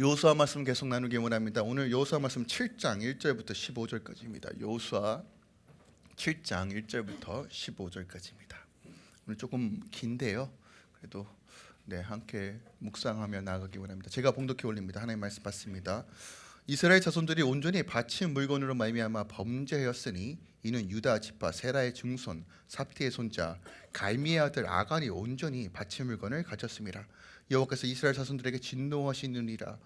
요수아 말씀 계속 나누기 원합니다. 오늘 요수아 말씀 7장 1절부터 15절까지입니다. 요수아 7장 1절부터 15절까지입니다. 오늘 조금 긴데요. 그래도 네 함께 묵상하며 나가기 원합니다. 제가 봉독해 올립니다. 하나님 말씀 받습니다. 이스라엘 자손들이 온전히 바친 물건으로 말미암아 범죄하였으니 이는 유다 지파 세라의 증손 삽티의 손자 갈미의 아들 아간이 온전히 바친 물건을 가졌습니다. 여호와께서 이스라엘 자손들에게 진노하시느니라.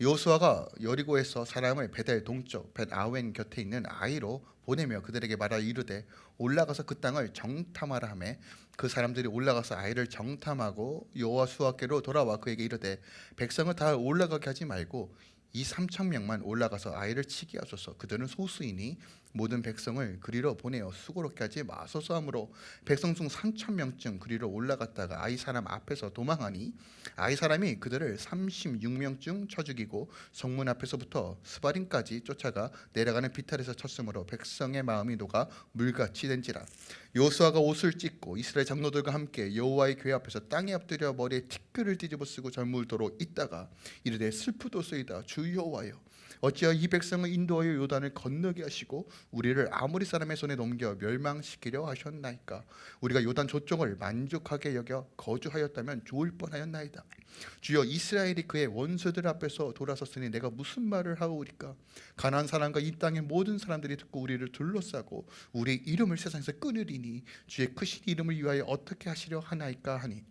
요수아가 여리고에서 사람을 베델 동쪽 벳 아웬 곁에 있는 아이로 보내며 그들에게 말하 이르되 올라가서 그 땅을 정탐하라 하매 그 사람들이 올라가서 아이를 정탐하고 여호와 수아께로 돌아와 그에게 이르되 백성을 다 올라가게 하지 말고 이 삼천 명만 올라가서 아이를 치게 하소서 그들은 소수이니 모든 백성을 그리로 보내어 수고롭게 하지 마소서 하므로 백성 중 삼천 명쯤 그리로 올라갔다가 아이 사람 앞에서 도망하니 아이 사람이 그들을 삼십육 명쯤 쳐 죽이고 성문 앞에서부터 스바림까지 쫓아가 내려가는 비탈에서 쳤으므로 백성의 마음이 녹아 물같이 된지라. 요수아가 옷을 찢고 이스라엘 장로들과 함께 여호와의 교회 앞에서 땅에 엎드려 머리에 티끌을 뒤집어 쓰고 절물도록 있다가 이르되 슬프도소이다. 주 여호와여 어찌하여 이 백성을 인도하여 요단을 건너게 하시고 우리를 아무리 사람의 손에 넘겨 멸망시키려 하셨나이까? 우리가 요단 조정을 만족하게 여겨 거주하였다면 좋을 뻔하였나이다. 주여 이스라엘이 그의 원수들 앞에서 돌아섰으니 내가 무슨 말을 하오리까? 가난한 사람과 이 땅의 모든 사람들이 듣고 우리를 둘러싸고 우리 이름을 세상에서 끊으리니 주의 크신 이름을 위하여 어떻게 하시려 하나이까 하니?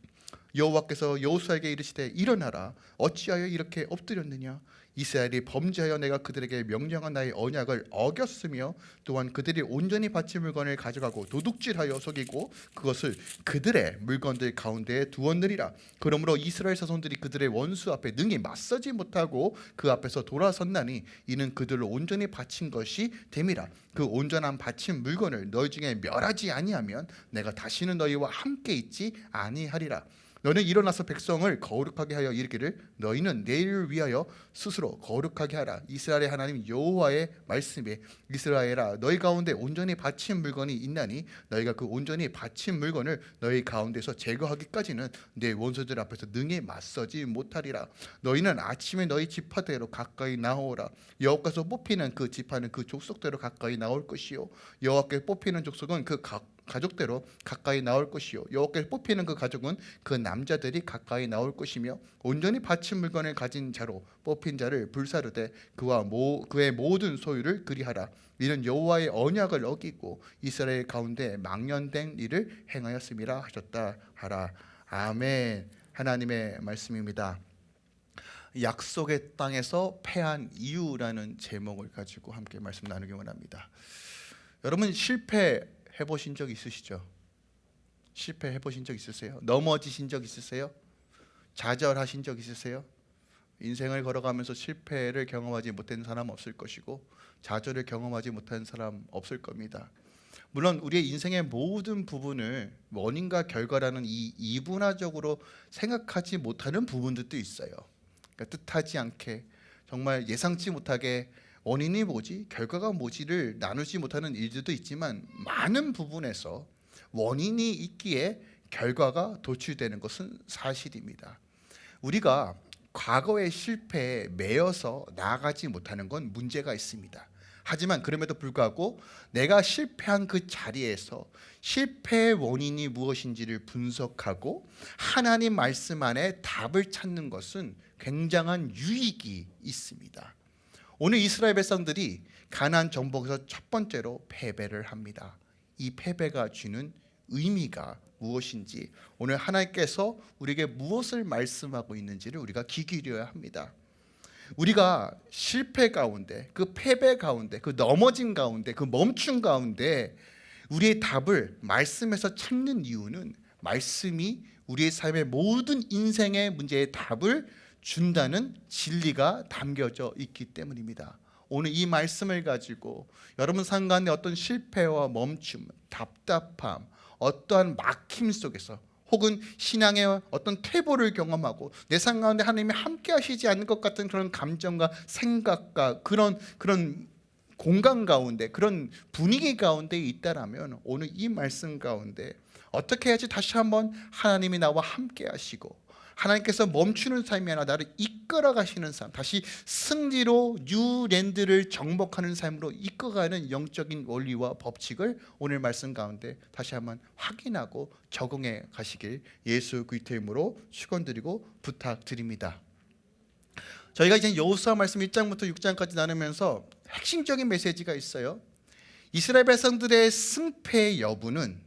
여호와께서 여호수아에게 이르시되 일어나라. 어찌하여 이렇게 엎드렸느냐 이스라엘이 범죄하여 내가 그들에게 명령한 나의 언약을 어겼으며 또한 그들이 온전히 바친 물건을 가져가고 도둑질하여 속이고 그것을 그들의 물건들 가운데에 두었느니라. 그러므로 이스라엘 자손들이 그들의 원수 앞에 능히 맞서지 못하고 그 앞에서 돌아섰나니 이는 그들을 온전히 바친 것이 됨이라. 그 온전한 바친 물건을 너희 중에 멸하지 아니하면 내가 다시는 너희와 함께 있지 아니하리라 너는 일어나서 백성을 거룩하게 하여 이르기를 너희는 내일을 위하여 스스로 거룩하게 하라. 이스라엘의 하나님 여호와의 말씀에 이스라엘아 너희 가운데 온전히 바친 물건이 있나니 너희가 그 온전히 바친 물건을 너희 가운데서 제거하기까지는 내 원수들 앞에서 능히 맞서지 못하리라. 너희는 아침에 너희 지파대로 가까이 나오라. 여호와께서 뽑히는 그 지파는 그 족속대로 가까이 나올 것이요. 여호와께 뽑히는 족속은 그 각, 가족대로 가까이 나올 것이요. 여호와께 뽑히는 그 가족은 그 남자들이 가까이 나올 것이며 온전히 바친 물건을 가진 자로 뽑힌 자를 불사르되 그와 모, 그의 모든 소유를 그리하라. 이는 여호와의 언약을 어기고 이스라엘 가운데 망연된 일을 행하였음이라 하셨다. 하라. 아멘. 하나님의 말씀입니다. 약속의 땅에서 패한 이유라는 제목을 가지고 함께 말씀 나누기 원합니다. 여러분 실패 해보신 적 있으시죠? 실패해 보신 적 있으세요? 넘어지신 적 있으세요? 좌절하신 적 있으세요? 인생을 걸어가면서 실패를 경험하지 못한 사람 없을 것이고 좌절을 경험하지 못한 사람 없을 겁니다. 물론 우리의 인생의 모든 부분을 원인과 결과라는 이 이분화적으로 생각하지 못하는 부분들도 있어요. 그러니까 뜻하지 않게 정말 예상치 못하게 원인이 뭐지 결과가 뭐지를 나누지 못하는 일들도 있지만 많은 부분에서 원인이 있기에 결과가 도출되는 것은 사실입니다. 우리가 과거의 실패에 매여서 나아가지 못하는 건 문제가 있습니다. 하지만 그럼에도 불구하고 내가 실패한 그 자리에서 실패의 원인이 무엇인지를 분석하고 하나님 말씀 안에 답을 찾는 것은 굉장한 유익이 있습니다. 오늘 이스라엘 백성들이 가나안 정복에서 첫 번째로 패배를 합니다. 이 패배가 주는 의미가 무엇인지 오늘 하나님께서 우리에게 무엇을 말씀하고 있는지를 우리가 귀 기울여야 합니다. 우리가 실패 가운데 그 패배 가운데 그 넘어진 가운데 그 멈춘 가운데 우리의 답을 말씀에서 찾는 이유는 말씀이 우리의 삶의 모든 인생의 문제의 답을 준다는 진리가 담겨져 있기 때문입니다. 오늘 이 말씀을 가지고 여러분 상간의 어떤 실패와 멈춤, 답답함, 어떠한 막힘 속에서 혹은 신앙의 어떤 퇴보를 경험하고 내 삶 가운데 하나님이 함께 하시지 않는 것 같은 그런 감정과 생각과 그런 그런 공간 가운데 그런 분위기 가운데 있다라면 오늘 이 말씀 가운데 어떻게 해야지 다시 한번 하나님이 나와 함께 하시고 하나님께서 멈추는 삶이 아니라 나를 이끌어 가시는 삶 다시 승리로 뉴랜드를 정복하는 삶으로 이끌어가는 영적인 원리와 법칙을 오늘 말씀 가운데 다시 한번 확인하고 적응해 가시길 예수 그리스도의 이름으로 축원드리고 부탁드립니다. 저희가 이제 여호수아 말씀 1장부터 6장까지 나누면서 핵심적인 메시지가 있어요. 이스라엘 백성들의 승패의 여부는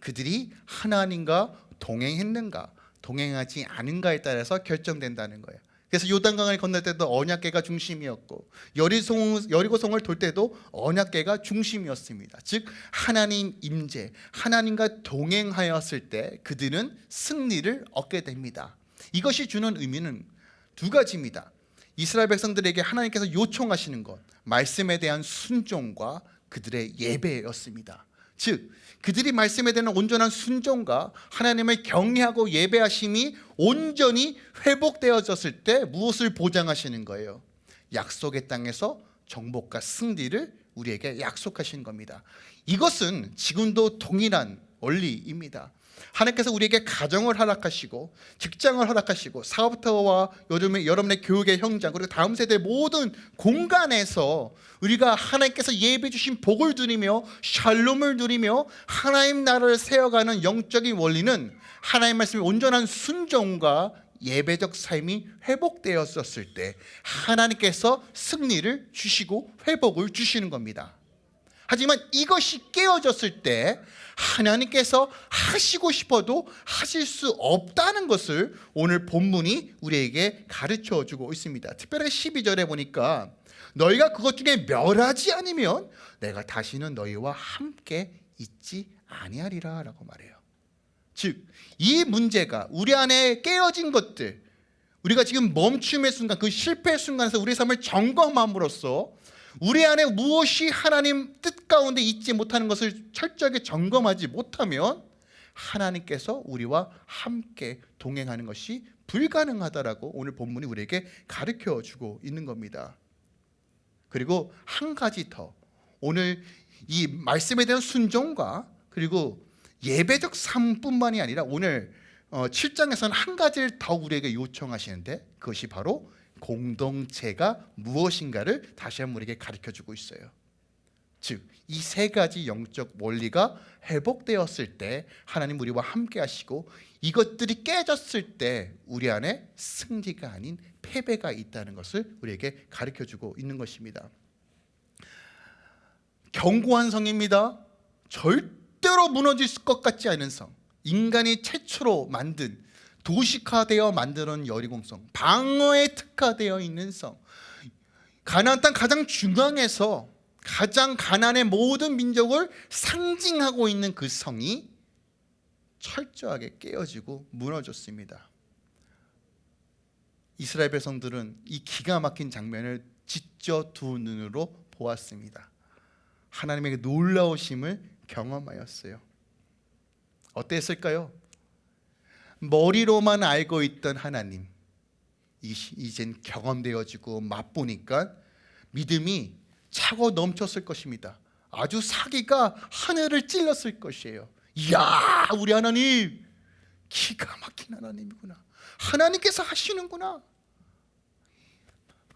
그들이 하나님과 동행했는가 동행하지 않은가에 따라서 결정된다는 거예요. 그래서 요단강을 건널 때도 언약계가 중심이었고 여리송, 여리고성을 돌 때도 언약계가 중심이었습니다. 즉 하나님 임재, 하나님과 동행하였을 때 그들은 승리를 얻게 됩니다. 이것이 주는 의미는 두 가지입니다. 이스라엘 백성들에게 하나님께서 요청하시는 것, 말씀에 대한 순종과 그들의 예배였습니다. 즉 그들이 말씀에 대한 온전한 순종과 하나님을 경외하고 예배하심이 온전히 회복되어졌을 때 무엇을 보장하시는 거예요? 약속의 땅에서 정복과 승리를 우리에게 약속하신 겁니다. 이것은 지금도 동일한 원리입니다. 하나님께서 우리에게 가정을 허락하시고 직장을 허락하시고 사업터와 여러분의, 여러분의 교육의 현장 그리고 다음 세대 모든 공간에서 우리가 하나님께서 예배 주신 복을 누리며 샬롬을 누리며 하나님 나라를 세워가는 영적인 원리는 하나님 말씀의 온전한 순종과 예배적 삶이 회복되었었을 때 하나님께서 승리를 주시고 회복을 주시는 겁니다. 하지만 이것이 깨어졌을 때 하나님께서 하시고 싶어도 하실 수 없다는 것을 오늘 본문이 우리에게 가르쳐 주고 있습니다. 특별히 12절에 보니까 너희가 그것 중에 멸하지 않으면 내가 다시는 너희와 함께 있지 아니하리라 라고 말해요. 즉 이 문제가 우리 안에 깨어진 것들 우리가 지금 멈춤의 순간 그 실패의 순간에서 우리 삶을 점검함으로써 우리 안에 무엇이 하나님 뜻 가운데 있지 못하는 것을 철저하게 점검하지 못하면 하나님께서 우리와 함께 동행하는 것이 불가능하다라고 오늘 본문이 우리에게 가르쳐 주고 있는 겁니다. 그리고 한 가지 더 오늘 이 말씀에 대한 순종과 그리고 예배적 삶뿐만이 아니라 오늘 7장에서는 한 가지를 더 우리에게 요청하시는데 그것이 바로 공동체가 무엇인가를 다시 한번 우리에게 가르쳐주고 있어요. 즉 이 세 가지 영적 원리가 회복되었을 때 하나님 우리와 함께 하시고 이것들이 깨졌을 때 우리 안에 승리가 아닌 패배가 있다는 것을 우리에게 가르쳐주고 있는 것입니다. 견고한 성입니다. 절대로 무너질 것 같지 않은 성. 인간이 최초로 만든 도식화되어 만드는 여리공성 방어에 특화되어 있는 성. 가나안 땅 가장 중앙에서 가장 가난의 모든 민족을 상징하고 있는 그 성이 철저하게 깨어지고 무너졌습니다. 이스라엘 백성들은 이 기가 막힌 장면을 지져 두 눈으로 보았습니다. 하나님에게 놀라우심을 경험하였어요. 어땠을까요? 머리로만 알고 있던 하나님. 이젠 경험되어지고 맛보니까 믿음이 차고 넘쳤을 것입니다. 아주 사기가 하늘을 찔렀을 것이에요. 이야 우리 하나님! 기가 막힌 하나님이구나. 하나님께서 하시는구나.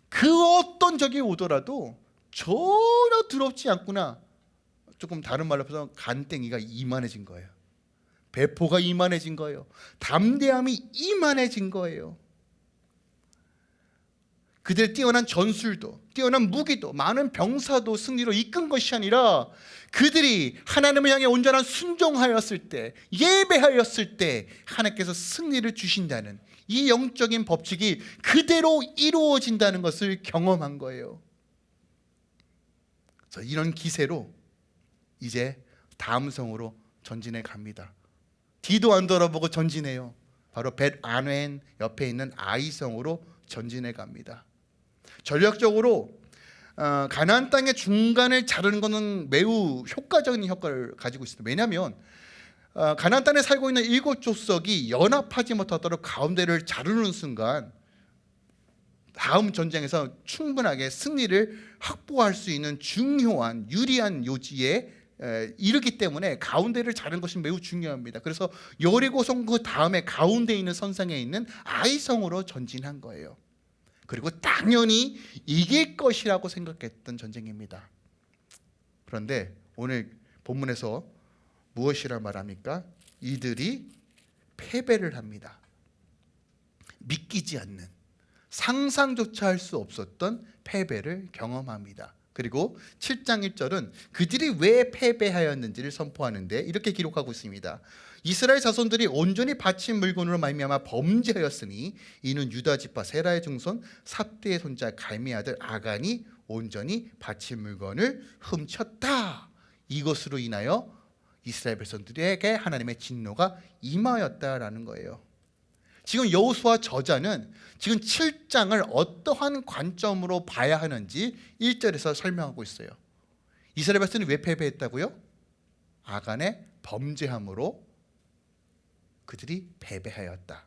그 어떤 적이 오더라도 전혀 두렵지 않구나. 조금 다른 말로 해서 간땡이가 이만해진 거예요 배포가 이만해진 거예요. 담대함이 이만해진 거예요. 그들 뛰어난 전술도 뛰어난 무기도 많은 병사도 승리로 이끈 것이 아니라 그들이 하나님을 향해 온전한 순종하였을 때 예배하였을 때 하나님께서 승리를 주신다는 이 영적인 법칙이 그대로 이루어진다는 것을 경험한 거예요 이런 기세로 이제 다음 성으로 전진해 갑니다 뒤도 안 돌아보고 전진해요. 바로 벳 아웬 옆에 있는 아이성으로 전진해 갑니다. 전략적으로 어, 가나안 땅의 중간을 자르는 것은 매우 효과적인 효과를 가지고 있습니다. 왜냐하면 어, 가나안 땅에 살고 있는 일곱 족속이 연합하지 못하도록 가운데를 자르는 순간 다음 전쟁에서 충분하게 승리를 확보할 수 있는 중요한 유리한 요지에 에, 이르기 때문에 가운데를 자는 것이 매우 중요합니다. 그래서 여리고성 그 다음에 가운데 있는 선상에 있는 아이성으로 전진한 거예요. 그리고 당연히 이길 것이라고 생각했던 전쟁입니다. 그런데 오늘 본문에서 무엇이라 말합니까? 이들이 패배를 합니다. 믿기지 않는 상상조차 할 수 없었던 패배를 경험합니다. 그리고 7장 1절은 그들이 왜 패배하였는지를 선포하는데 이렇게 기록하고 있습니다. 이스라엘 자손들이 온전히 바친 물건으로 말미암아 범죄하였으니 이는 유다 지파 세라의 증손 삽대의 손자 갈미 아들 아간이 온전히 바친 물건을 훔쳤다. 이것으로 인하여 이스라엘 백성들에게 하나님의 진노가 임하였다라는 거예요. 지금 여호수아 저자는 지금 7장을 어떠한 관점으로 봐야 하는지 1절에서 설명하고 있어요. 이스라엘 백성이 왜 패배했다고요? 아간의 범죄함으로 그들이 패배하였다.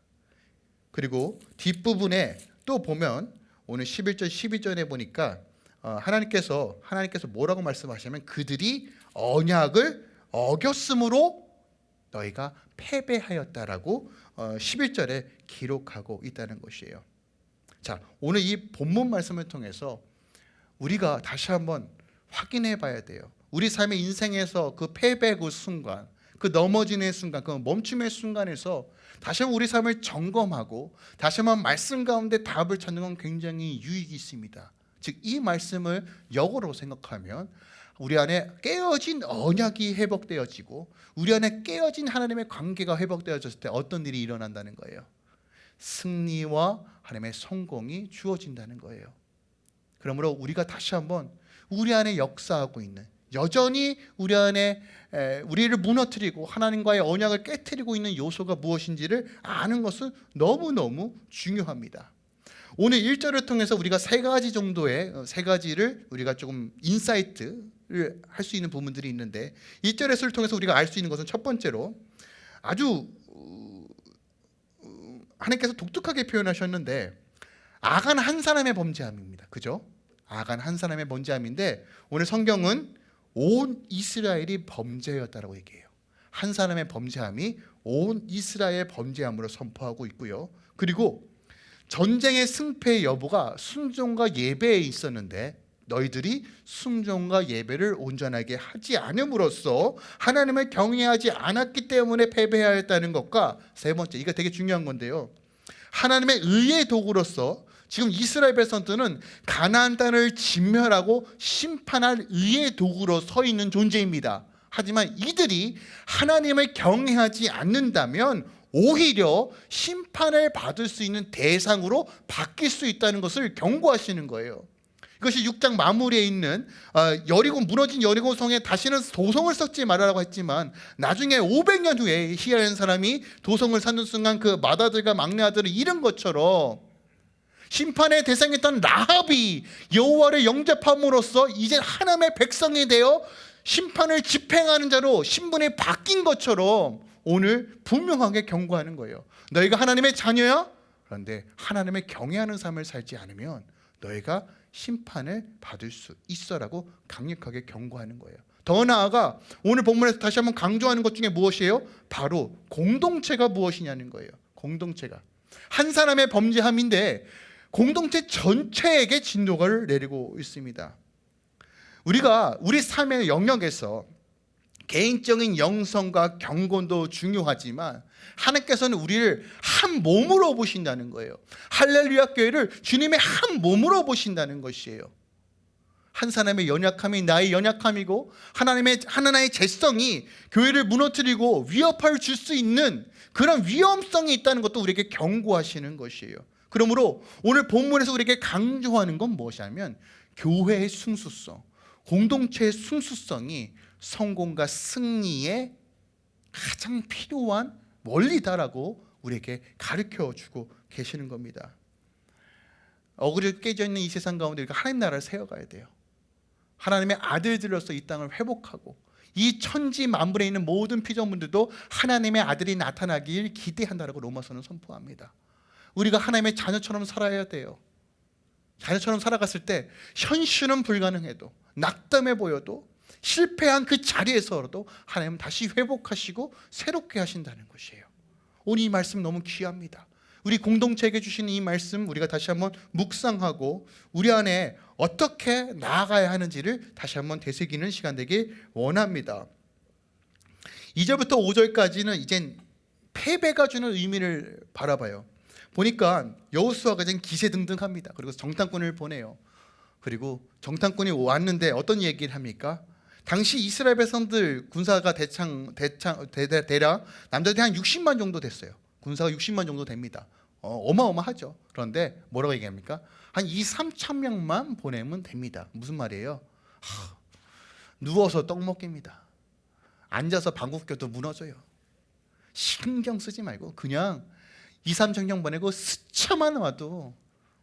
그리고 뒷부분에 또 보면 오늘 11절 12절에 보니까 어, 하나님께서 하나님께서 뭐라고 말씀하시냐면 그들이 언약을 어겼으므로 너희가 패배하였다라고 어, 11절에 기록하고 있다는 것이에요. 자, 오늘 이 본문 말씀을 통해서 우리가 다시 한번 확인해 봐야 돼요. 우리 삶의 인생에서 그 패배 그 순간, 그 넘어지는 순간, 그 멈춤의 순간에서 다시 한번 우리 삶을 점검하고 다시 한번 말씀 가운데 답을 찾는 건 굉장히 유익이 있습니다. 즉 이 말씀을 역으로 생각하면 우리 안에 깨어진 언약이 회복되어지고 우리 안에 깨어진 하나님의 관계가 회복되어졌을 때 어떤 일이 일어난다는 거예요. 승리와 하나님의 성공이 주어진다는 거예요. 그러므로 우리가 다시 한번 우리 안에 역사하고 있는 여전히 우리 안에 에, 우리를 무너뜨리고 하나님과의 언약을 깨뜨리고 있는 요소가 무엇인지를 아는 것은 너무너무 중요합니다. 오늘 1절을 통해서 우리가 세 가지 정도의 어, 세 가지를 우리가 조금 insight를 할 수 있는 부분들이 있는데 1절 에서를 통해서 우리가 알 수 있는 것은 첫 번째로 아주 어, 어, 하나님께서 독특하게 표현하셨는데 아간 한 사람의 범죄함입니다. 그죠? 아간 한 사람의 범죄함인데 오늘 성경은 온 이스라엘이 범죄였다라고 얘기해요. 한 사람의 범죄함이 온 이스라엘 범죄함으로 선포하고 있고요. 그리고 전쟁의 승패 여부가 순종과 예배에 있었는데 너희들이 순종과 예배를 온전하게 하지 않음으로써 하나님을 경외하지 않았기 때문에 패배하였다는 것과 세 번째 이거 되게 중요한 건데요. 하나님의 의의 도구로서 지금 이스라엘 백성들은 가나안 땅을 진멸하고 심판할 의의 도구로 서 있는 존재입니다. 하지만 이들이 하나님을 경외하지 않는다면 오히려 심판을 받을 수 있는 대상으로 바뀔 수 있다는 것을 경고하시는 거예요. 이것이 6장 마무리에 있는 어, 여리고 무너진 여리고 성에 다시는 도성을 쌓지 말아라고 했지만 나중에 500년 후에 히라는 사람이 도성을 쌓는 순간 그 맏아들과 막내 아들을 잃은 것처럼 심판의 대상이었던 라합이 여호와를 영접함으로써 이제 하나님의 백성이 되어 심판을 집행하는 자로 신분이 바뀐 것처럼 오늘 분명하게 경고하는 거예요. 너희가 하나님의 자녀야? 그런데 하나님의 경외하는 삶을 살지 않으면 너희가 심판을 받을 수 있어라고 강력하게 경고하는 거예요. 더 나아가 오늘 본문에서 다시 한번 강조하는 것 중에 무엇이에요? 바로 공동체가 무엇이냐는 거예요. 공동체가 한 사람의 범죄함인데 공동체 전체에게 진노를 내리고 있습니다. 우리가 우리 삶의 영역에서 개인적인 영성과 경건도 중요하지만 하나님께서는 우리를 한 몸으로 보신다는 거예요. 할렐루야 교회를 주님의 한 몸으로 보신다는 것이에요. 한 사람의 연약함이 나의 연약함이고 하나님의 하나님의 재성이 교회를 무너뜨리고 위협을 줄수 있는 그런 위험성이 있다는 것도 우리에게 경고하시는 것이에요. 그러므로 오늘 본문에서 우리에게 강조하는 건 무엇이냐면 교회의 순수성, 공동체의 순수성이 성공과 승리에 가장 필요한 원리다라고 우리에게 가르쳐 주고 계시는 겁니다. 어그리 깨져 있는 이 세상 가운데 우리가 하나님 나라를 세워가야 돼요. 하나님의 아들들로서 이 땅을 회복하고 이 천지 만물에 있는 모든 피조물들도 하나님의 아들이 나타나길 기대한다라고 로마서는 선포합니다. 우리가 하나님의 자녀처럼 살아야 돼요. 자녀처럼 살아갔을 때 현실은 불가능해도 낙담해 보여도 실패한 그 자리에서라도 하나님은 다시 회복하시고 새롭게 하신다는 것이에요. 오늘 이 말씀 너무 귀합니다. 우리 공동체에게 주시는 이 말씀 우리가 다시 한번 묵상하고 우리 안에 어떻게 나아가야 하는지를 다시 한번 되새기는 시간 되길 원합니다. 2절부터 5절까지는 이젠 패배가 주는 의미를 바라봐요. 보니까 여호수아가 이제 기세등등합니다. 그리고 정탐꾼을 보내요. 그리고 정탐꾼이 왔는데 어떤 얘기를 합니까? 당시 이스라엘 백성들 군사가 대창 대창 대, 대, 대략 남자들이 한 60만 정도 됐어요. 군사가 60만 정도 됩니다. 어, 마어마하죠 그런데 뭐라고 얘기합니까? 한 2, 3천 명만 보내면 됩니다. 무슨 말이에요? 하, 누워서 떡 먹깁니다. 앉아서 방귀 껴도 무너져요. 신경 쓰지 말고 그냥 2, 3천 명 보내고 스쳐만 와도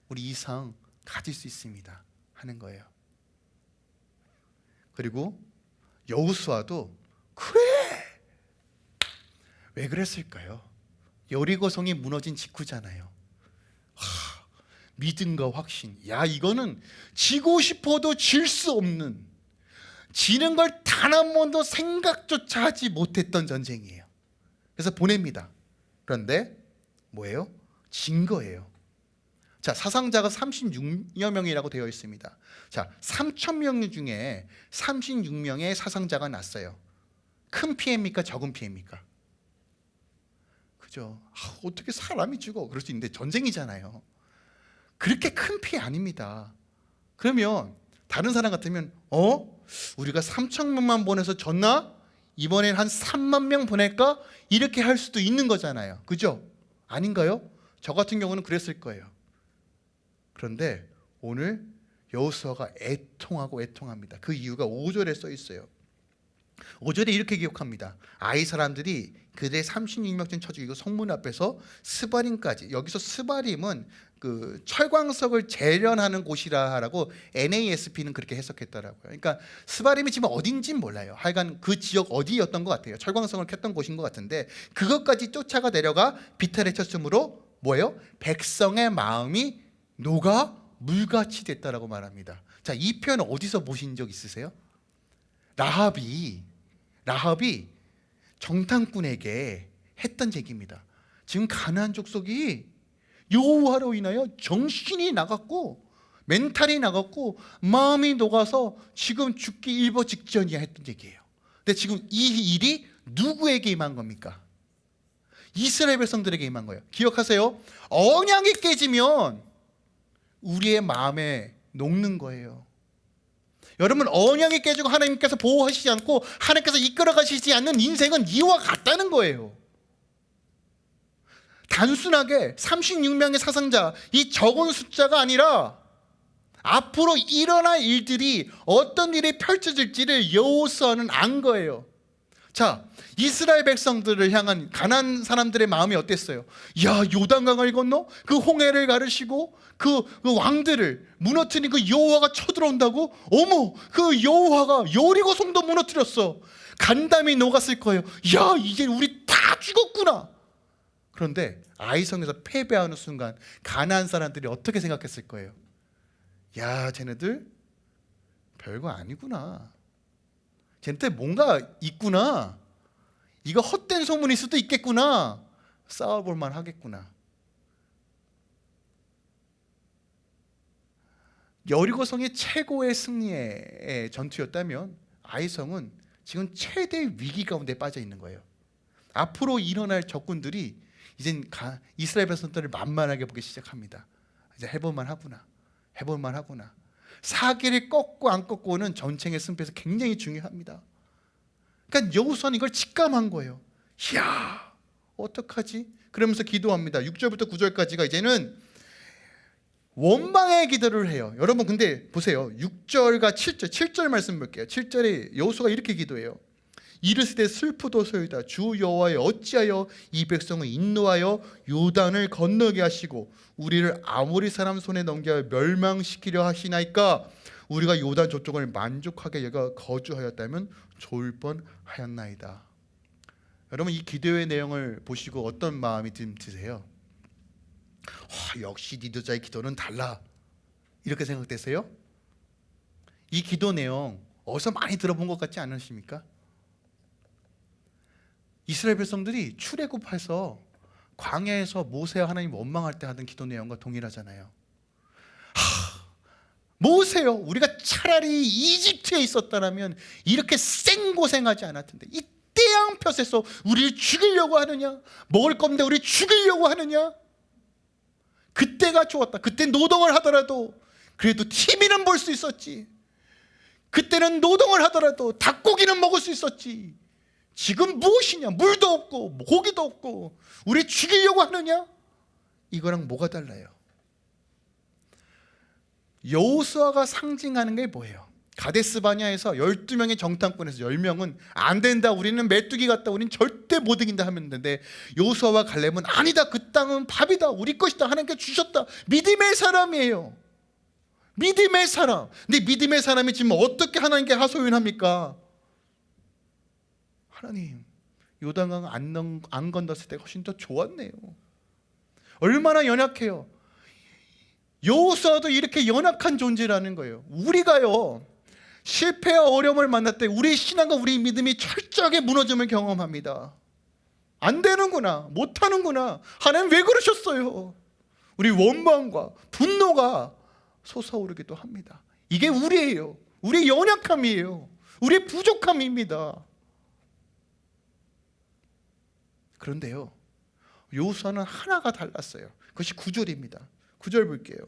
우리 이상 가질 수 있습니다. 하는 거예요. 그리고 여우수아도 그래 왜 그랬을까요? 여리고성이 무너진 직후잖아요. 하, 믿음과 확신. 야 이거는 지고 싶어도 질 수 없는 지는 걸 단 한 번도 생각조차 하지 못했던 전쟁이에요. 그래서 보냅니다. 그런데 뭐예요? 진 거예요. 자, 사상자가 36여 명이라고 되어 있습니다. 자, 3천 명 중에 36명의 사상자가 났어요. 큰 피해입니까? 적은 피해입니까? 그죠? 아, 어떻게 사람이 죽어? 그럴 수 있는데 전쟁이잖아요. 그렇게 큰 피해 아닙니다. 그러면 다른 사람 같으면 어? 우리가 3천 명만 보내서 졌나? 이번엔 한 3만 명 보낼까? 이렇게 할 수도 있는 거잖아요. 그죠? 아닌가요? 저 같은 경우는 그랬을 거예요. 그런데 오늘 여호수아가 애통하고 애통합니다. 그 이유가 5절에 써 있어요. 5절에 이렇게 기록합니다. 아이 사람들이 그대 36명쯤 쳐 죽이고 성문 앞에서 스바림까지 여기서 스바림은 그 철광석을 재련하는 곳이라고 NASP는 그렇게 해석했더라고요. 그러니까 스바림이 지금 어딘지는 몰라요. 하여간 그 지역 어디였던 것 같아요. 철광석을 켰던 곳인 것 같은데 그것까지 쫓아가 내려가 비탈에 쳤으므로 뭐예요? 백성의 마음이 녹아 물같이 됐다라고 말합니다. 자, 이 표현 어디서 보신 적 있으세요? 라합이 라합이 정탐꾼에게 했던 얘기입니다. 지금 가나안 족속이 여호와로 인하여 정신이 나갔고 멘탈이 나갔고 마음이 녹아서 지금 죽기 일보 직전이야 했던 얘기예요. 근데 지금 이 일이 누구에게 임한 겁니까? 이스라엘 백성들에게 임한 거예요. 기억하세요. 언약이 깨지면 우리의 마음에 녹는 거예요. 여러분 언약이 깨지고 하나님께서 보호하시지 않고 하나님께서 이끌어 가시지 않는 인생은 이와 같다는 거예요. 단순하게 36명의 사상자 이 적은 숫자가 아니라 앞으로 일어날 일들이 어떤 일이 펼쳐질지를 여호수아는 안 거예요. 자, 이스라엘 백성들을 향한 가난 사람들의 마음이 어땠어요? 야, 요단강을 건너 그 홍해를 가르시고 그, 그 왕들을 무너뜨린 그 여호와가 쳐들어온다고? 어머, 그 여호와가 여리고 성도 무너뜨렸어. 간담이 녹았을 거예요. 야, 이제 우리 다 죽었구나. 그런데 아이성에서 패배하는 순간 가나안 사람들이 어떻게 생각했을 거예요? 야, 쟤네들 별거 아니구나. 쟤네들 뭔가 있구나. 이거 헛된 소문일 수도 있겠구나. 싸워볼 만 하겠구나. 여리고성이 최고의 승리의 전투였다면 아이성은 지금 최대 위기 가운데 빠져 있는 거예요. 앞으로 일어날 적군들이 이젠 이스라엘 백성들을 만만하게 보기 시작합니다. 이제 해볼만 하구나. 해볼만 하구나. 사기를 꺾고 안 꺾고는 전쟁의 승패에서 굉장히 중요합니다. 그러니까 여호수아는 이걸 직감한 거예요. 이야, 어떡하지? 그러면서 기도합니다. 6절부터 9절까지가 이제는 원망의 기도를 해요. 여러분 근데 보세요. 6절과 7절, 7절 말씀 볼게요. 7절에 여호수아가 이렇게 기도해요. 이르시되 슬프도소이다 주 여호와여 어찌하여 이 백성을 인노하여 요단을 건너게 하시고 우리를 아모리 사람 손에 넘겨 멸망시키려 하시나이까 우리가 요단 저쪽을 만족하게 여가 거주하였다면 좋을 뻔하였나이다 여러분 이 기도의 내용을 보시고 어떤 마음이 드세요? 와, 역시 니도자의 기도는 달라 이렇게 생각되세요? 이 기도 내용 어디서 많이 들어본 것 같지 않으십니까? 이스라엘 백성들이 출애굽해서 광야에서 모세와 하나님 원망할 때 하던 기도 내용과 동일하잖아요. 하, 모세요. 우리가 차라리 이집트에 있었다면 이렇게 생고생하지 않았을 텐데 이 태양볕에서 우리를 죽이려고 하느냐? 먹을 건데 우리 죽이려고 하느냐? 그때가 좋았다. 그때 노동을 하더라도 그래도 TV는 볼 수 있었지. 그때는 노동을 하더라도 닭고기는 먹을 수 있었지. 지금 무엇이냐? 물도 없고 고기도 없고 우리 죽이려고 하느냐? 이거랑 뭐가 달라요? 여호수아가 상징하는 게 뭐예요? 가데스 바냐에서 12명의 정탐꾼에서 10명은 안 된다. 우리는 메뚜기 같다. 우리는 절대 못 이긴다 하면 되는데 여호수아와 갈렙은 아니다. 그 땅은 밥이다. 우리 것이다. 하나님께 주셨다. 믿음의 사람이에요. 믿음의 사람. 근데 믿음의 사람이 지금 어떻게 하나님께 하소연합니까? 하나님, 요단강 안, 넘- 안 건넜을 때 훨씬 더 좋았네요. 얼마나 연약해요. 여호수아도 이렇게 연약한 존재라는 거예요. 우리가요. 실패와 어려움을 만날 때 우리 신앙과 우리 믿음이 철저하게 무너짐을 경험합니다. 안 되는구나. 못 하는구나. 하나님 왜 그러셨어요? 우리 원망과 분노가 솟아오르기도 합니다. 이게 우리예요. 우리의 연약함이에요. 우리의 부족함입니다. 그런데요. 요수와는 하나가 달랐어요. 그것이 구절입니다. 구절 볼게요.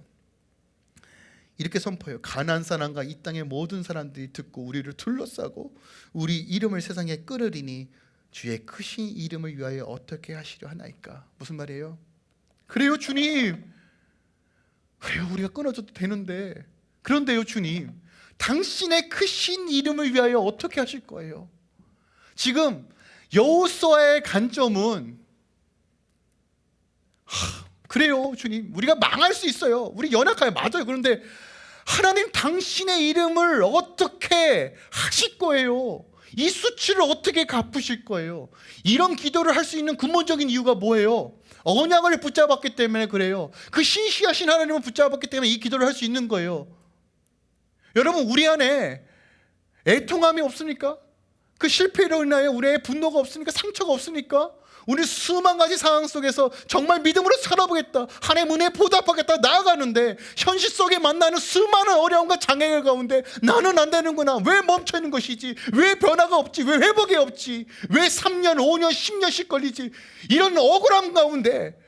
이렇게 선포해요. 가난 사람과 이 땅의 모든 사람들이 듣고 우리를 둘러싸고 우리 이름을 세상에 끌으리니 주의 크신 이름을 위하여 어떻게 하시려 하나이까? 무슨 말이에요? 그래요, 주님. 그래요, 우리가 끊어져도 되는데. 그런데요, 주님. 당신의 크신 이름을 위하여 어떻게 하실 거예요? 지금 여호수아의 관점은 하, 그래요, 주님. 우리가 망할 수 있어요. 우리 연약해요. 맞아요. 그런데 하나님 당신의 이름을 어떻게 하실 거예요? 이 수치를 어떻게 갚으실 거예요? 이런 기도를 할 수 있는 근본적인 이유가 뭐예요? 언약을 붙잡았기 때문에 그래요. 그 신시하신 하나님을 붙잡았기 때문에 이 기도를 할 수 있는 거예요. 여러분 우리 안에 애통함이 없습니까? 그 실패로 인하여 우리의 분노가 없습니까? 상처가 없습니까? 우리 수만 가지 상황 속에서 정말 믿음으로 살아보겠다. 하나님 은혜 보답하겠다. 나아가는데 현실 속에 만나는 수많은 어려움과 장애를 가운데 나는 안 되는구나. 왜 멈춰 있는 것이지? 왜 변화가 없지? 왜 회복이 없지? 왜 3년, 5년, 10년씩 걸리지? 이런 억울함 가운데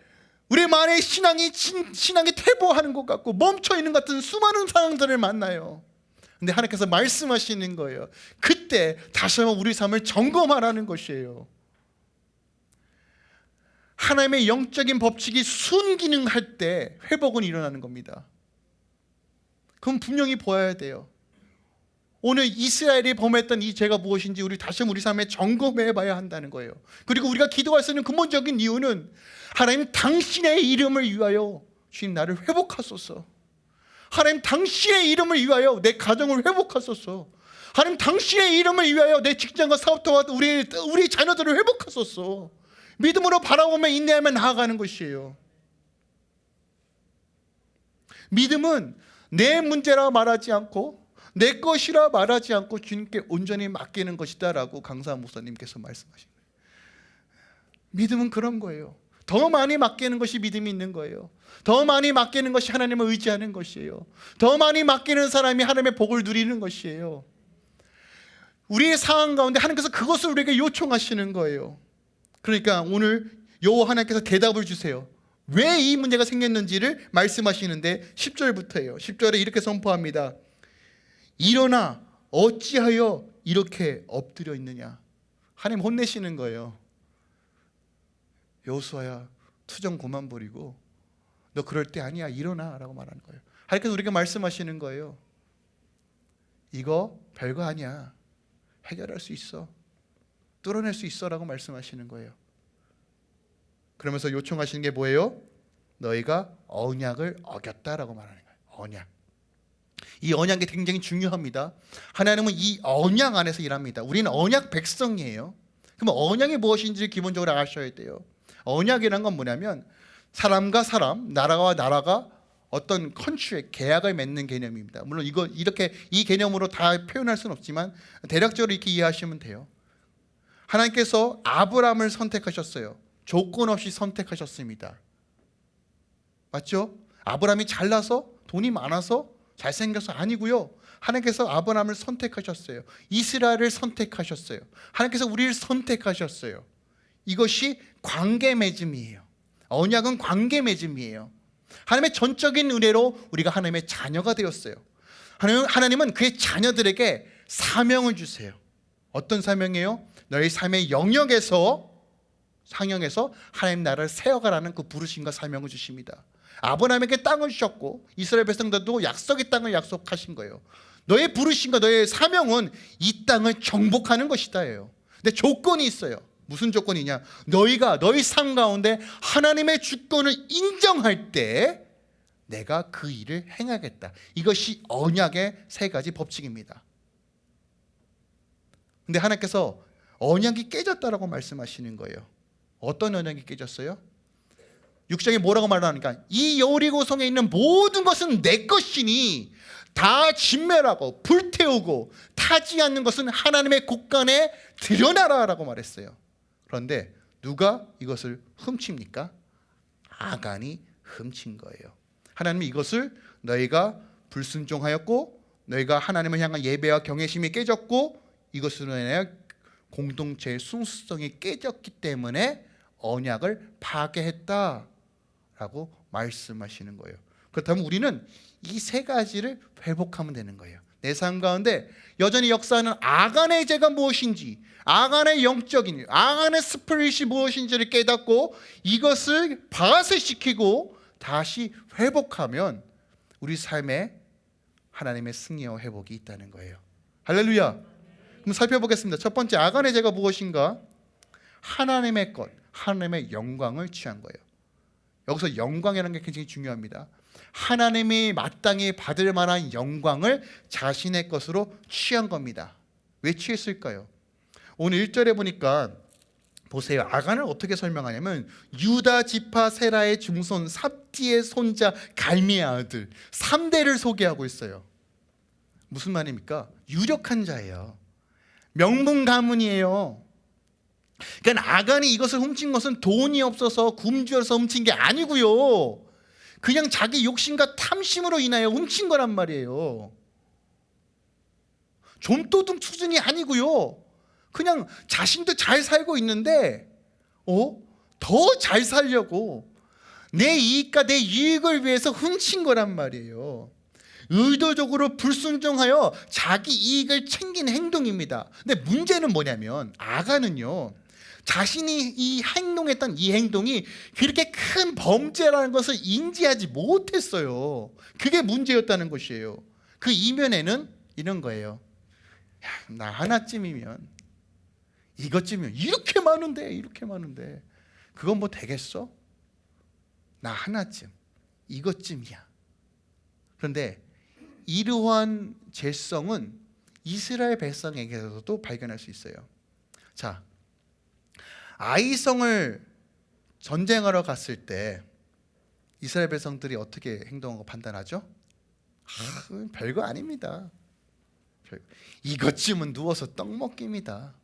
우리 만의 신앙이 진, 신앙이 퇴보하는 것 같고 멈춰 있는 것 같은 수많은 상황들을 만나요. 근데 하나님께서 말씀하시는 거예요. 그때 다시 한번 우리 삶을 점검하라는 것이에요. 하나님의 영적인 법칙이 순기능할 때 회복은 일어나는 겁니다. 그럼 분명히 보아야 돼요. 오늘 이스라엘이 범했던 이 죄가 무엇인지 우리 다시 우리 삶에 점검해 봐야 한다는 거예요. 그리고 우리가 기도할 수 있는 근본적인 이유는 하나님 당신의 이름을 위하여 주님 나를 회복하소서. 하나님 당신의 이름을 위하여 내 가정을 회복하소서. 하나님 당신의 이름을 위하여 내 직장과 사업터와 우리 우리 자녀들을 회복하소서. 믿음으로 바라보며 인내하며 나아가는 것이에요. 믿음은 내 문제라 말하지 않고 내 것이라 말하지 않고 주님께 온전히 맡기는 것이다 라고 강사 목사님께서 말씀하신 거예요. 믿음은 그런 거예요. 더 많이 맡기는 것이 믿음이 있는 거예요. 더 많이 맡기는 것이 하나님을 의지하는 것이에요. 더 많이 맡기는 사람이 하나님의 복을 누리는 것이에요. 우리의 상황 가운데 하나님께서 그것을 우리에게 요청하시는 거예요. 그러니까 오늘 여호와 하나님께서 대답을 주세요. 왜 이 문제가 생겼는지를 말씀하시는데 10절부터예요. 10절에 이렇게 선포합니다. 일어나 어찌하여 이렇게 엎드려 있느냐. 하나님 혼내시는 거예요. 여호수아야 투정 그만 부리고 너 그럴 때 아니야 일어나라고 말하는 거예요. 하나님께서 우리가 말씀하시는 거예요. 이거 별거 아니야. 해결할 수 있어. 뚫어낼 수 있어라고 말씀하시는 거예요. 그러면서 요청하시는 게 뭐예요? 너희가 언약을 어겼다라고 말하는 거예요. 언약. 이 언약이 굉장히 중요합니다. 하나님은 이 언약 안에서 일합니다. 우리는 언약 백성이에요. 그럼 언약이 무엇인지 기본적으로 아셔야 돼요. 언약이란 건 뭐냐면 사람과 사람, 나라와 나라가 어떤 컨트랙 계약을 맺는 개념입니다. 물론 이거 이렇게 이 개념으로 다 표현할 수는 없지만 대략적으로 이렇게 이해하시면 돼요. 하나님께서 아브라함을 선택하셨어요. 조건 없이 선택하셨습니다. 맞죠? 아브라함이 잘나서 돈이 많아서 잘생겨서 아니고요. 하나님께서 아브라함을 선택하셨어요. 이스라엘을 선택하셨어요. 하나님께서 우리를 선택하셨어요. 이것이 관계 맺음이에요. 언약은 관계 맺음이에요. 하나님의 전적인 은혜로 우리가 하나님의 자녀가 되었어요. 하나님, 하나님은 그의 자녀들에게 사명을 주세요. 어떤 사명이에요? 너희 삶의 영역에서 상영해서 하나님 나라를 세워가라는 그 부르심과 사명을 주십니다. 아브라함에게 땅을 주셨고 이스라엘 백성들도 약속의 땅을 약속하신 거예요. 너의 부르심과 너의 사명은 이 땅을 정복하는 것이다예요. 근데 조건이 있어요. 무슨 조건이냐? 너희가 너희 삶 가운데 하나님의 주권을 인정할 때 내가 그 일을 행하겠다. 이것이 언약의 세 가지 법칙입니다. 근데 하나님께서 언약이 깨졌다라고 말씀하시는 거예요. 어떤 언약이 깨졌어요? 6장에 뭐라고 말하니까 이 여리고성에 있는 모든 것은 내 것이니 다 진멸하고 불태우고 타지 않는 것은 하나님의 곳간에 드러나라라고 말했어요. 그런데 누가 이것을 훔칩니까? 아간이 훔친 거예요. 하나님이 이것을 너희가 불순종하였고 너희가 하나님을 향한 예배와 경외심이 깨졌고 이것으로 인하여 공동체의 순수성이 깨졌기 때문에 언약을 파괴했다라고 말씀하시는 거예요. 그렇다면 우리는 이 세 가지를 회복하면 되는 거예요. 내 삶 가운데 여전히 역사하는 아간의 죄가 무엇인지, 아간의 영적인, 아간의 스피릿이 무엇인지를 깨닫고 이것을 바세시키고 다시 회복하면 우리 삶에 하나님의 승리와 회복이 있다는 거예요. 할렐루야. 그럼 살펴보겠습니다. 첫 번째 아간의 죄가 무엇인가? 하나님의 것, 하나님의 영광을 취한 거예요. 여기서 영광이라는 게 굉장히 중요합니다. 하나님이 마땅히 받을 만한 영광을 자신의 것으로 취한 겁니다. 왜 취했을까요? 오늘 1절에 보니까 보세요. 아간을 어떻게 설명하냐면 유다 지파 세라의 중손 삽디의 손자 갈미의 아들 3대를 소개하고 있어요. 무슨 말입니까? 유력한 자예요. 명문 가문이에요. 그러니까 아간이 이것을 훔친 것은 돈이 없어서 굶주려서 훔친 게 아니고요. 그냥 자기 욕심과 탐심으로 인하여 훔친 거란 말이에요. 좀도둑 수준이 아니고요. 그냥 자신도 잘 살고 있는데 어? 더 잘 살려고 내 이익과 내 이익을 위해서 훔친 거란 말이에요. 의도적으로 불순종하여 자기 이익을 챙긴 행동입니다. 근데 문제는 뭐냐면 아가는요. 자신이 이 행동했던 이 행동이 그렇게 큰 범죄라는 것을 인지하지 못했어요. 그게 문제였다는 것이에요. 그 이면에는 이런 거예요. 야, 나 하나쯤이면 이것쯤이면 이렇게 많은데 이렇게 많은데 그건 뭐 되겠어? 나 하나쯤 이것쯤이야. 그런데 이러한 죄성은 이스라엘 백성에게서도 발견할 수 있어요. 자, 아이성을 전쟁하러 갔을 때 이스라엘 백성들이 어떻게 행동하고 판단하죠? 아, 별거 아닙니다. 이것쯤은 누워서 떡 먹기입니다.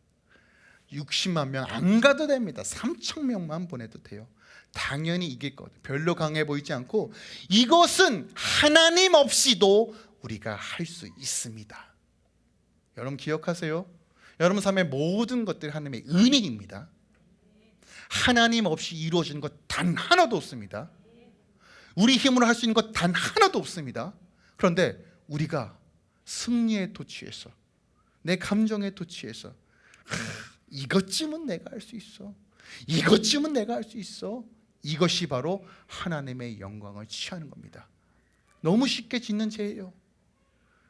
60만 명 안 가도 됩니다. 3천 명만 보내도 돼요. 당연히 이길 것. 별로 강해 보이지 않고 이것은 하나님 없이도 우리가 할 수 있습니다. 여러분 기억하세요. 여러분 삶의 모든 것들이 하나님의 은혜입니다. 하나님 없이 이루어진 것 단 하나도 없습니다. 우리 힘으로 할 수 있는 것 단 하나도 없습니다. 그런데 우리가 승리의 도취에서 내 감정의 도취에서 이것쯤은 내가 할 수 있어. 이것쯤은 내가 할 수 있어. 이것이 바로 하나님의 영광을 취하는 겁니다. 너무 쉽게 짓는 죄예요.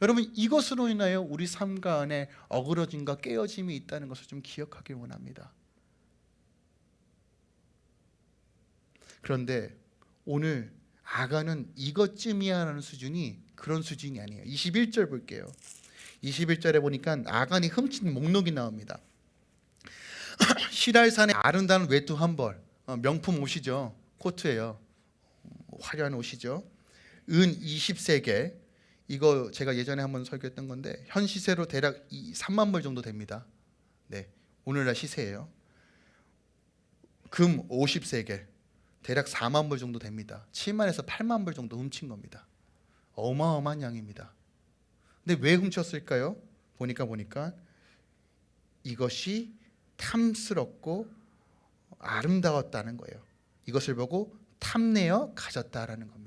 여러분 이것으로 인하여 우리 삶가 안에 어그러짐과 깨어짐이 있다는 것을 좀 기억하길 원합니다. 그런데 오늘 아가는 이것쯤이야라는 수준이 그런 수준이 아니에요. 21절 볼게요. 21절에 보니까 아간이 훔친 목록이 나옵니다. 시랄산의 아름다운 외투 한 벌, 어, 명품 옷이죠. 코트예요. 화려한 옷이죠. 은 20세계 이거 제가 예전에 한번 설교했던 건데 현 시세로 대략 이 3만 불 정도 됩니다. 네, 오늘날 시세예요. 금 50세계 대략 4만 불 정도 됩니다. 7만에서 8만 불 정도 훔친 겁니다. 어마어마한 양입니다. 근데 왜 훔쳤을까요? 보니까 보니까 이것이 탐스럽고 아름다웠다는 거예요. 이것을 보고 탐내어 가졌다라는 겁니다.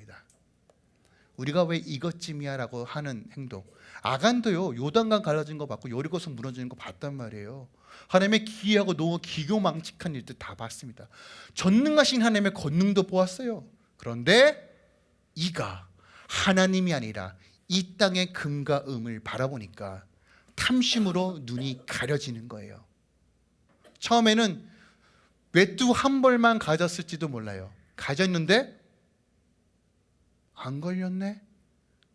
우리가 왜 이것쯤이야 라고 하는 행동. 아간도요 요단강 갈라진 거 봤고 여리고성 무너지는 거 봤단 말이에요. 하나님의 기이하고 너무 기교망측한 일들 다 봤습니다. 전능하신 하나님의 권능도 보았어요. 그런데 이가 하나님이 아니라 이 땅의 금과 음을 바라보니까 탐심으로 눈이 가려지는 거예요. 처음에는 외투 한 벌만 가졌을지도 몰라요. 가졌는데 안 걸렸네.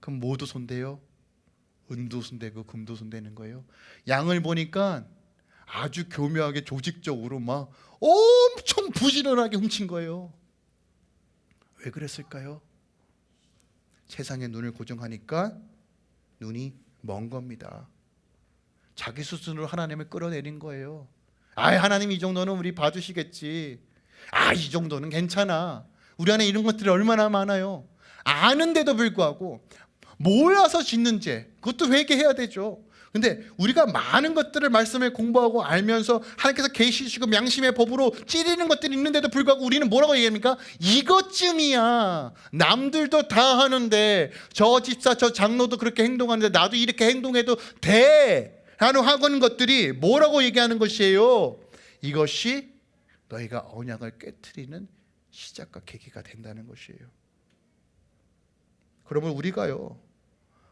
그럼 뭐도 손대요? 은도 손대고 금도 손대는 거예요. 양을 보니까 아주 교묘하게 조직적으로 막 엄청 부지런하게 훔친 거예요. 왜 그랬을까요? 세상에 눈을 고정하니까 눈이 먼 겁니다. 자기 수준으로 하나님을 끌어내린 거예요. 아, 하나님 이 정도는 우리 봐주시겠지. 아, 이 정도는 괜찮아. 우리 안에 이런 것들이 얼마나 많아요. 아는데도 불구하고 모여서 짓는 죄, 그것도 회개해야 되죠. 근데 우리가 많은 것들을 말씀을 공부하고 알면서 하나님께서 계시 주시고 양심의 법으로 찌르는 것들이 있는데도 불구하고 우리는 뭐라고 얘기합니까? 이것쯤이야. 남들도 다 하는데 저 집사 저 장로도 그렇게 행동하는데 나도 이렇게 행동해도 돼. 라는 하는 것들이 뭐라고 얘기하는 것이에요? 이것이 너희가 언약을 깨뜨리는 시작과 계기가 된다는 것이에요. 그러면 우리가요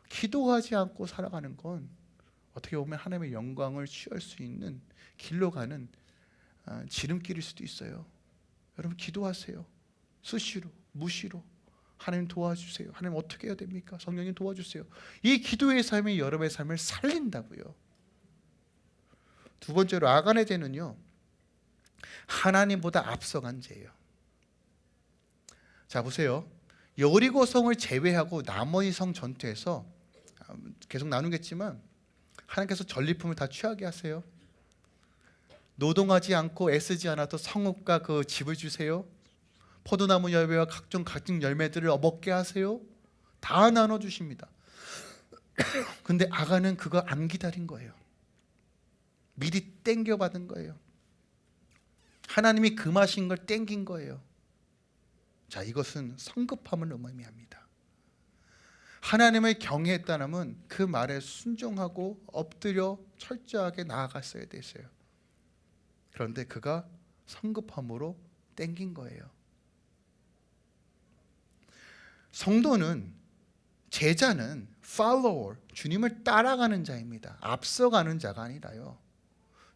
기도하지 않고 살아가는 건 어떻게 보면 하나님의 영광을 취할 수 있는 길로 가는 아, 지름길일 수도 있어요. 여러분 기도하세요. 수시로, 무시로 하나님 도와주세요. 하나님 어떻게 해야 됩니까? 성령님 도와주세요. 이 기도의 삶이 여러분의 삶을 살린다고요. 두 번째로 아간의 죄는요 하나님보다 앞서간 죄예요. 자 보세요. 여리고 성을 제외하고 나머지 성 전투에서 아, 계속 나누겠지만 하나님께서 전리품을 다 취하게 하세요. 노동하지 않고 애쓰지 않아도 성읍과 그 집을 주세요. 포도나무 열매와 각종 각종 열매들을 먹게 하세요. 다 나눠 주십니다. 근데 아가는 그거 안 기다린 거예요. 미리 땡겨 받은 거예요. 하나님이 금하신 걸 땡긴 거예요. 자, 이것은 성급함을 의미합니다. 하나님을 경외했다면 그 말에 순종하고 엎드려 철저하게 나아갔어야 됐어요. 그런데 그가 성급함으로 땡긴 거예요. 성도는 제자는 follower, 주님을 따라가는 자입니다. 앞서가는 자가 아니라요.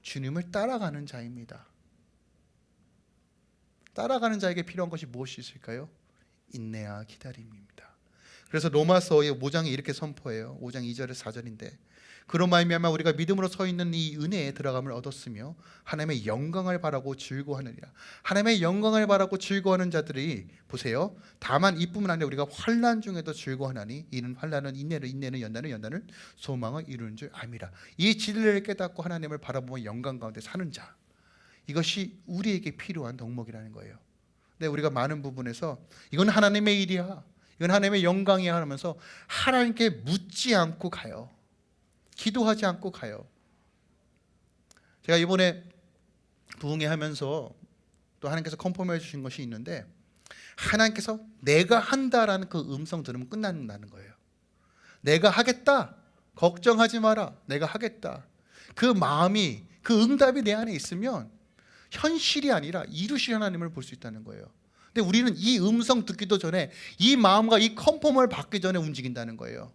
주님을 따라가는 자입니다. 따라가는 자에게 필요한 것이 무엇이 있을까요? 인내와 기다림입니다. 그래서 로마서의 5장이 이렇게 선포해요. 5장 2절에 4절인데 그런 말미암아 우리가 믿음으로 서 있는 이 은혜에 들어감을 얻었으며 하나님의 영광을 바라고 즐거워하느니라. 하나님의 영광을 바라고 즐거워하는 자들이 보세요. 다만 이뿐만 아니라 우리가 환난 중에도 즐거워하나니 이는 환난은 인내를 인내는 연단은 연단을 소망을 이루는 줄 암이라. 이 진리를 깨닫고 하나님을 바라보며 영광 가운데 사는 자. 이것이 우리에게 필요한 덕목이라는 거예요. 근데 우리가 많은 부분에서 이건 하나님의 일이야. 이건 하나님의 영광이야 하면서 하나님께 묻지 않고 가요. 기도하지 않고 가요. 제가 이번에 부흥회 하면서 또 하나님께서 컨펌해 주신 것이 있는데 하나님께서 내가 한다라는 그 음성 들으면 끝난다는 거예요. 내가 하겠다. 걱정하지 마라. 내가 하겠다. 그 마음이 그 응답이 내 안에 있으면 현실이 아니라 이루실 하나님을 볼 수 있다는 거예요. 근데 우리는 이 음성 듣기도 전에 이 마음과 이 컨펌을 받기 전에 움직인다는 거예요.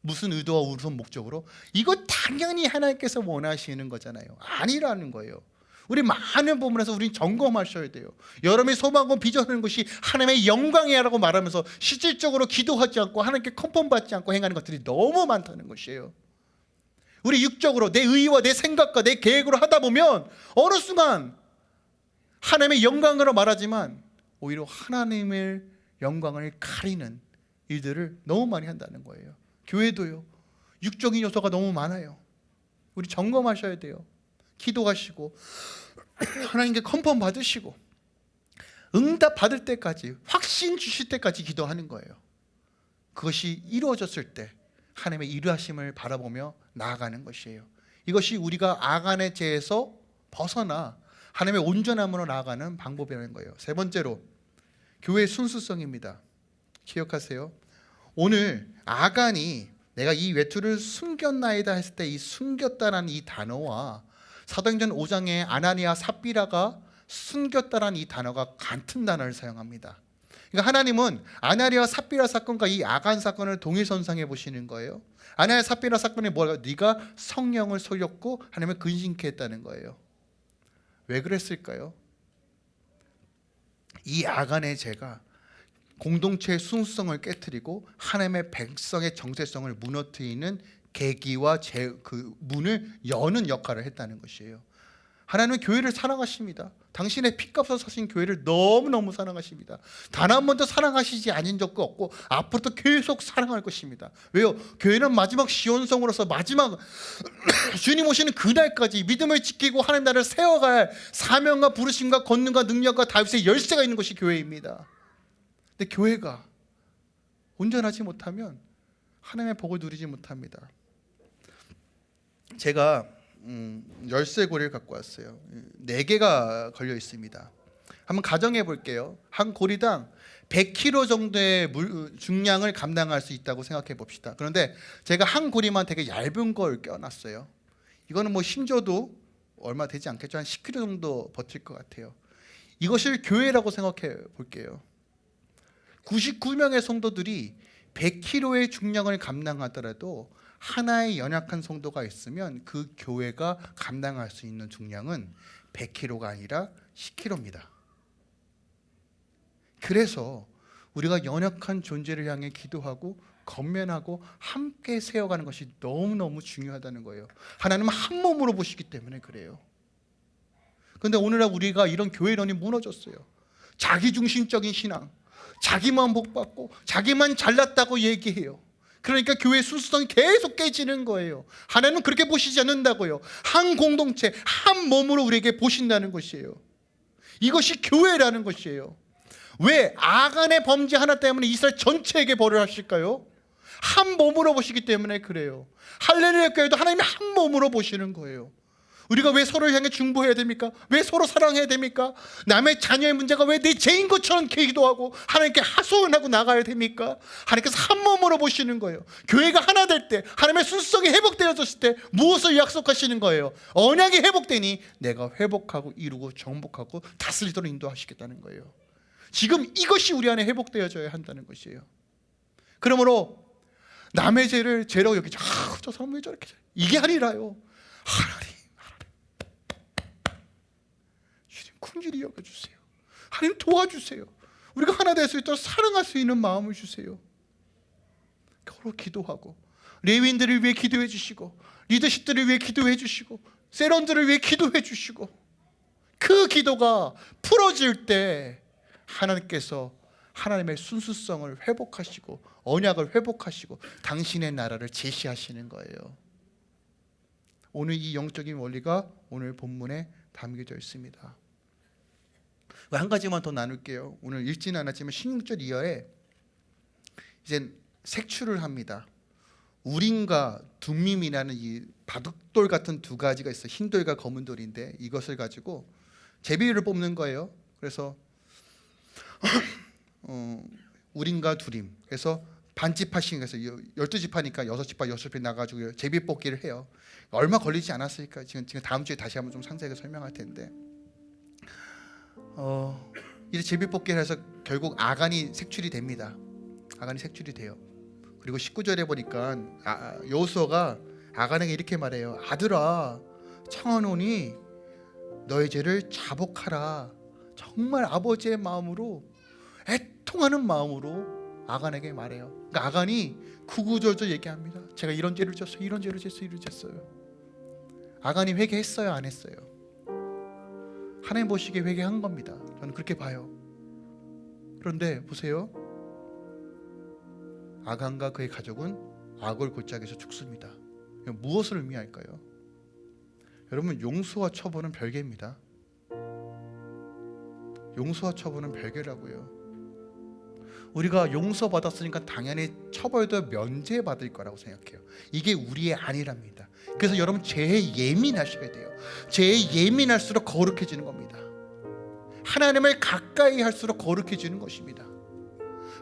무슨 의도와 무슨 목적으로? 이거 당연히 하나님께서 원하시는 거잖아요. 아니라는 거예요. 우리 많은 부분에서 우리 점검하셔야 돼요. 여러분이 소망하고 비전하는 것이 하나님의 영광이라고 말하면서 실질적으로 기도하지 않고 하나님께 컨펌 받지 않고 행하는 것들이 너무 많다는 것이에요. 우리 육적으로 내 의와 내 생각과 내 계획으로 하다 보면 어느 순간 하나님의 영광으로 말하지만 오히려 하나님을 영광을 가리는 일들을 너무 많이 한다는 거예요. 교회도요. 육적인 요소가 너무 많아요. 우리 점검하셔야 돼요. 기도하시고 하나님께 컨펌 받으시고 응답 받을 때까지 확신 주실 때까지 기도하는 거예요. 그것이 이루어졌을 때 하나님의 일하심을 바라보며 나아가는 것이에요. 이것이 우리가 아간의 죄에서 벗어나 하나님의 온전함으로 나아가는 방법이라는 거예요. 세 번째로 교회의 순수성입니다. 기억하세요. 오늘 아간이 내가 이 외투를 숨겼나이다 했을 때 이 숨겼다라는 이 단어와 사도행전 5장의 아나니아 삽비라가 숨겼다라는 이 단어가 같은 단어를 사용합니다. 그러니까 하나님은 아나리아 삽비라 사건과 이 아간 사건을 동일선상해 보시는 거예요. 아나리아 삽비라 사건이 뭐라고? 네가 성령을 속였고 하나님을 근심케 했다는 거예요. 왜 그랬을까요? 이 아간의 죄가 공동체의 순수성을 깨뜨리고 하나님의 백성의 정체성을 무너뜨리는 계기와 제, 그 문을 여는 역할을 했다는 것이에요. 하나님은 교회를 사랑하십니다. 당신의 피값을 사신 교회를 너무너무 사랑하십니다. 단 한 번도 사랑하시지 않은 적도 없고 앞으로도 계속 사랑할 것입니다. 왜요? 교회는 마지막 시온성으로서 마지막 주님 오시는 그날까지 믿음을 지키고 하나님 나라를 세워갈 사명과 부르심과 권능과 능력과 다윗의 열쇠가 있는 것이 교회입니다. 근데 교회가 온전하지 못하면 하나님의 복을 누리지 못합니다. 제가 음, 열쇠고리를 갖고 왔어요. 네 개가 걸려 있습니다. 한번 가정해 볼게요. 한 고리당 100kg 정도의 물, 중량을 감당할 수 있다고 생각해 봅시다. 그런데 제가 한 고리만 되게 얇은 걸 껴놨어요. 이거는 뭐 힘줘도 얼마 되지 않겠죠. 한 10kg 정도 버틸 것 같아요. 이것을 교회라고 생각해 볼게요. 99명의 성도들이 100kg의 중량을 감당하더라도 하나의 연약한 성도가 있으면 그 교회가 감당할 수 있는 중량은 100kg가 아니라 10kg입니다. 그래서 우리가 연약한 존재를 향해 기도하고 건면하고 함께 세워가는 것이 너무너무 중요하다는 거예요. 하나님은 한 몸으로 보시기 때문에 그래요. 그런데 오늘날 우리가 이런 교회론이 무너졌어요. 자기중심적인 신앙, 자기만 복받고 자기만 잘났다고 얘기해요. 그러니까 교회 순수성이 계속 깨지는 거예요. 하나님은 그렇게 보시지 않는다고요. 한 공동체, 한 몸으로 우리에게 보신다는 것이에요. 이것이 교회라는 것이에요. 왜 아간의 범죄 하나 때문에 이스라엘 전체에게 벌을 하실까요? 한 몸으로 보시기 때문에 그래요. 할렐루야 교회도 하나님이 한 몸으로 보시는 거예요. 우리가 왜 서로를 향해 중보해야 됩니까? 왜 서로 사랑해야 됩니까? 남의 자녀의 문제가 왜 내 죄인 것처럼 기도하고 하나님께 하소연하고 나가야 됩니까? 하나님께서 한 몸으로 보시는 거예요. 교회가 하나 될 때, 하나님의 순수성이 회복되어졌을 때 무엇을 약속하시는 거예요? 언약이 회복되니 내가 회복하고 이루고 정복하고 다스리도록 인도하시겠다는 거예요. 지금 이것이 우리 안에 회복되어져야 한다는 것이에요. 그러므로 남의 죄를 죄라고 여기죠. 아, 저 사람 왜 저렇게 이게 아니라요. 하나님 긍휼히 여겨주세요. 하나님 도와주세요. 우리가 하나 될 수 있도록 사랑할 수 있는 마음을 주세요. 서로 기도하고 레위인들을 위해 기도해 주시고 리더십들을 위해 기도해 주시고 세런들을 위해 기도해 주시고 그 기도가 풀어질 때 하나님께서 하나님의 순수성을 회복하시고 언약을 회복하시고 당신의 나라를 제시하시는 거예요. 오늘 이 영적인 원리가 오늘 본문에 담겨져 있습니다. 한 가지만 더 나눌게요. 오늘 읽지는 않았지만 16절 이하에 이제 색출을 합니다. 우림과 둠밈이라는 이 바둑돌 같은 두 가지가 있어. 흰 돌과 검은 돌인데 이것을 가지고 제비를 뽑는 거예요. 그래서 어, 우림과 두림. 그래서 반집하신 그래서 12집 하니까 6집 파 6집에 나가지고 제비 뽑기를 해요. 얼마 걸리지 않았으니까 지금 지금 다음 주에 다시 한번 좀 상세하게 설명할 텐데. 어, 이제 제비뽑기를 해서 결국 아간이 색출이 됩니다. 아간이 색출이 돼요. 그리고 19절에 보니까 아, 여호수아가 아간에게 이렇게 말해요. 아들아, 청하노니 너의 죄를 자복하라. 정말 아버지의 마음으로 애통하는 마음으로 아간에게 말해요. 그러니까 아간이 구구절절 얘기합니다. 제가 이런 죄를 졌어요. 이런 죄를 졌어요. 이런 죄를 졌어요. 아간이 회개했어요, 안 했어요? 하나님 보시기에 회개한 겁니다. 저는 그렇게 봐요. 그런데 보세요. 아간과 그의 가족은 악을 골짜기에서 죽습니다. 무엇을 의미할까요? 여러분 용서와 처벌은 별개입니다. 용서와 처벌은 별개라고요. 우리가 용서받았으니까 당연히 처벌도 면제받을 거라고 생각해요. 이게 우리의 아니랍니다. 그래서 여러분 죄에 예민하셔야 돼요. 죄에 예민할수록 거룩해지는 겁니다. 하나님을 가까이 할수록 거룩해지는 것입니다.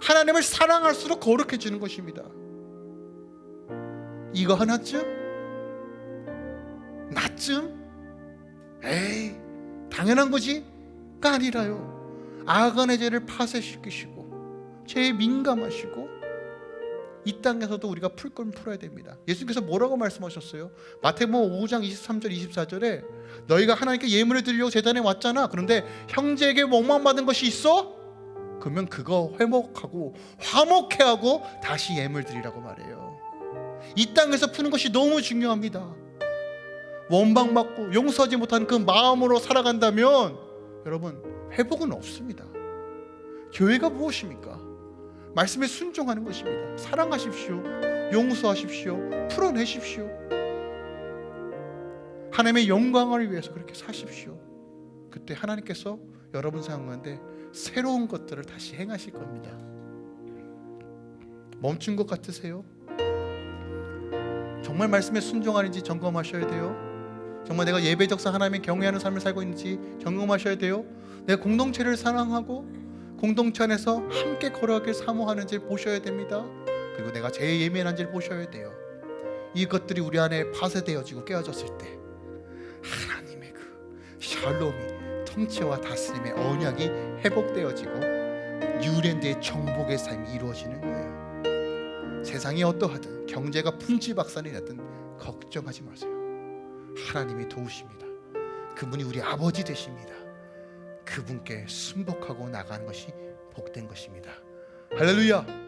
하나님을 사랑할수록 거룩해지는 것입니다. 이거 하나쯤? 나쯤? 에이 당연한 거지가 아니라요. 아간의 죄를 파쇄시키시고 죄에 민감하시고 이 땅에서도 우리가 풀 건 풀어야 됩니다. 예수님께서 뭐라고 말씀하셨어요? 마태복음 5장 23절 24절에 너희가 하나님께 예물을 드리려고 제단에 왔잖아. 그런데 형제에게 원망받은 것이 있어? 그러면 그거 회복하고 화목해하고 다시 예물 드리라고 말해요. 이 땅에서 푸는 것이 너무 중요합니다. 원망받고 용서하지 못한 그 마음으로 살아간다면 여러분 회복은 없습니다. 교회가 무엇입니까? 말씀에 순종하는 것입니다. 사랑하십시오. 용서하십시오. 풀어내십시오. 하나님의 영광을 위해서 그렇게 사십시오. 그때 하나님께서 여러분 생각하는데 새로운 것들을 다시 행하실 겁니다. 멈춘 것 같으세요? 정말 말씀에 순종하는지 점검하셔야 돼요. 정말 내가 예배적사 하나님의 경외하는 삶을 살고 있는지 점검하셔야 돼요. 내 공동체를 사랑하고 공동체 안에서 함께 걸어가길 사모하는지 보셔야 됩니다. 그리고 내가 제일 예민한지를 보셔야 돼요. 이것들이 우리 안에 파쇄되어지고 깨어졌을 때 하나님의 그 샬롬이 통치와 다스림의 언약이 회복되어지고 뉴랜드의 정복의 삶이 이루어지는 거예요. 세상이 어떠하든 경제가 풍지박산이 났든 걱정하지 마세요. 하나님이 도우십니다. 그분이 우리 아버지 되십니다. 그분께 순복하고 나가는 것이 복된 것입니다. 할렐루야.